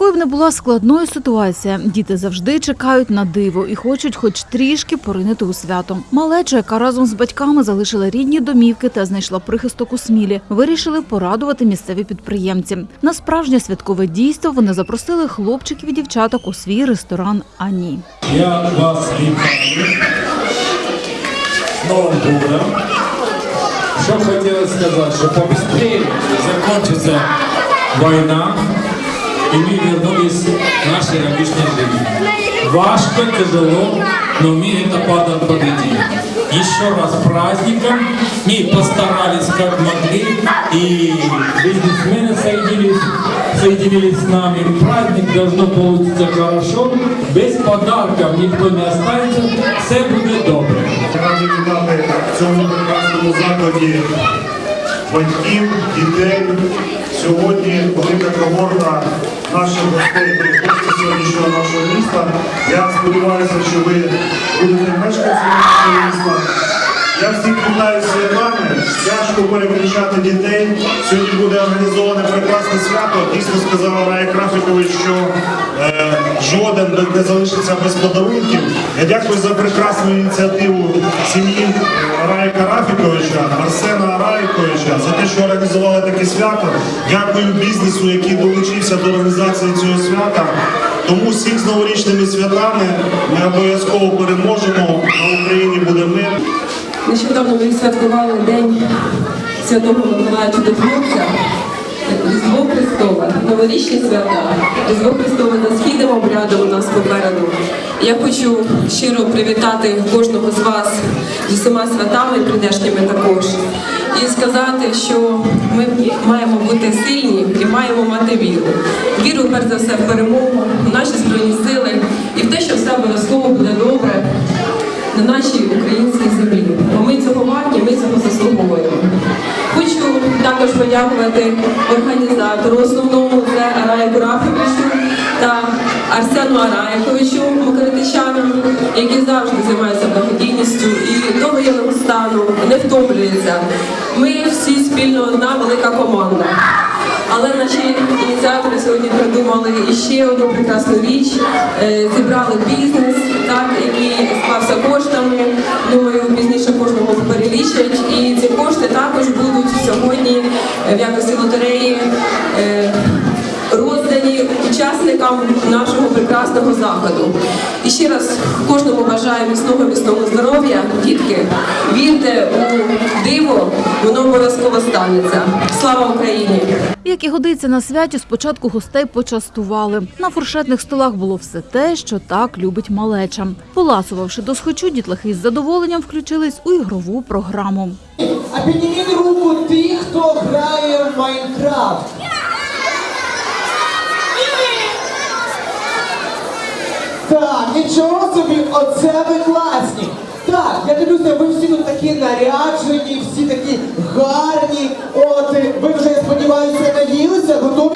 Якою б не була складною ситуація, діти завжди чекають на диво і хочуть хоч трішки поринити у свято. Малеча, яка разом з батьками залишила рідні домівки та знайшла прихисток у смілі, вирішили порадувати місцеві підприємці. На справжнє святкове дійство вони запросили хлопчиків і дівчаток у свій ресторан Ані. Я вас вітаю. Що хотіла сказати, що побыстрее закончится война, и мы вернулись в наши обычные жизни. Важко, тяжело, но мы это падом победили. Еще раз с праздником. Мы постарались как могли, и бизнесмены соединились, соединились с нами. Праздник должно получиться хорошо. Без подарков никто не останется. Все будет добре. Раді вітати в цьому прекрасному закладі батьків, дітей. Сьогодні велика когорта наших гостей сьогоднішнього нашого міста. Я сподіваюся, що ви будете мешканцями нашого міста. Я всіх вітаю святами. Тяжко переключати дітей. Сьогодні буде організоване прекрасне свято. Дійсно сказала Рая Крафікович, що е, жоден не залишиться без подарунків. Я дякую за прекрасну ініціативу сім'ї Раї Карафіковича, Арсена Арайковича за те, що організували таке свято. Дякую бізнесу, який долучився до організації цього свята. Тому всіх з новорічними святами ми обов'язково переможемо. На Україні буде мир. Нещодавно ми святкували День Святого Миколая Чудотворця, Різдво Христове, новорічні свята, Різдво Христове за східним обрядом у нас попереду. Я хочу щиро привітати кожного з вас з усіма святами прийдешніми також. І сказати, що ми маємо бути сильні і маємо мати віру. Віру, перш за все, в перемогу, в наші збройні сили і в те, що все обов'язково буде добре на нашій українській землі. Бо ми цього варті, ми цього заслуговуємо. Хочу також подякувати організатору основному це Араю Графіковичу та Арсену Араєковичу Макаритичанам, які завжди займаються благодійністю і до воєнного стану не втомлюються. Ми всі спільно одна велика команда. Але наші ініціатори сьогодні придумали іще одну прекрасну річ. Е, Зібрали бізнес, так, який склався коштами. Думаю, пізніше кожного. І ці кошти також будуть сьогодні в якості лотереї. е, Роздані учасникам нашого прекрасного заходу. І ще раз кожному бажаю міцного міцного здоров'я, дітки. Вірте у диво, воно обов'язково станеться. Слава Україні! Як і годиться на святі, спочатку гостей почастували. На фуршетних столах було все те, що так любить малеча. Поласувавши до схочу, дітлахи з задоволенням включились у ігрову програму. А підніміть руку ті, хто грає в Майнкрафт. Так, нічого собі, оце ви класні. Так, я дивлюся, ви всі тут такі наряджені, всі такі гарні. От ви вже, я сподіваюся, наїлися, готові.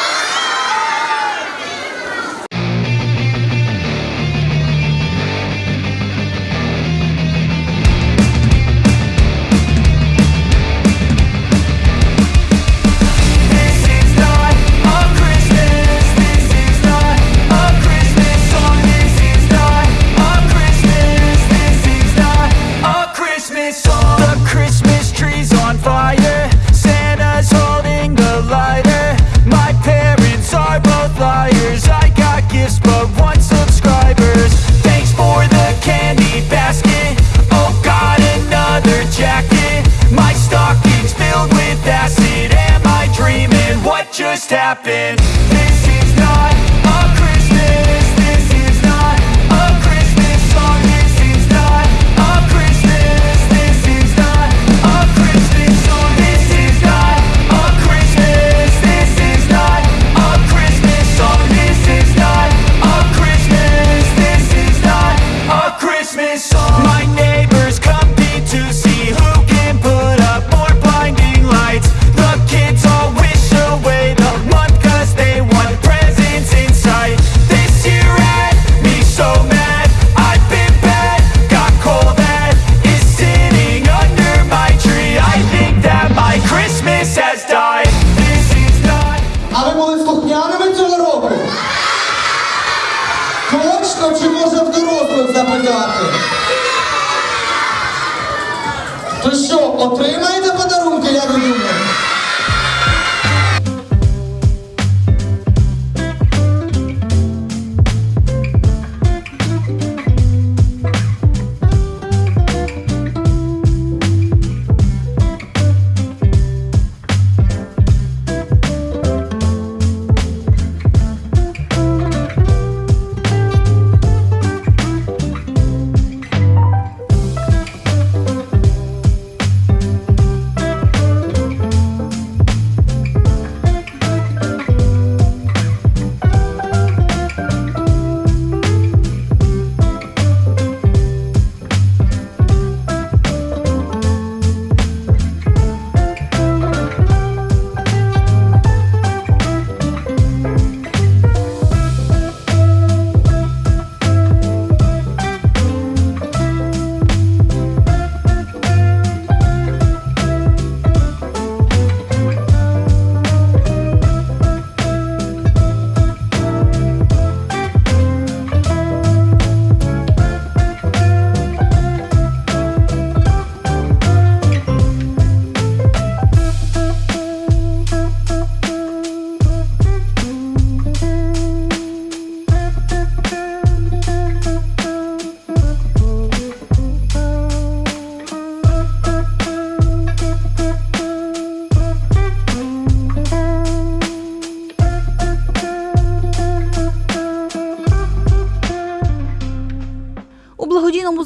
То що, отримаєте подарунки, ви думаєте?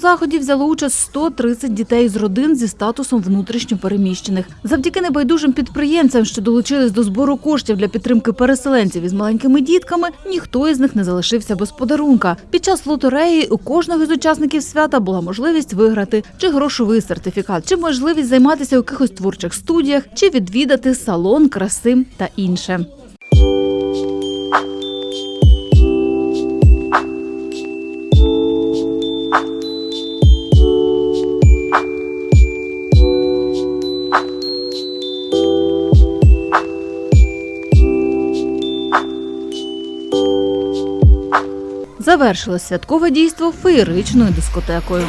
Заході взяло участь 130 дітей з родин зі статусом внутрішньо переміщених. Завдяки небайдужим підприємцям, що долучились до збору коштів для підтримки переселенців із маленькими дітками, ніхто із них не залишився без подарунка. Під час лотереї у кожного з учасників свята була можливість виграти чи грошовий сертифікат, чи можливість займатися у якихось творчих студіях, чи відвідати салон краси та інше. Завершилось святкове дійство феєричною дискотекою.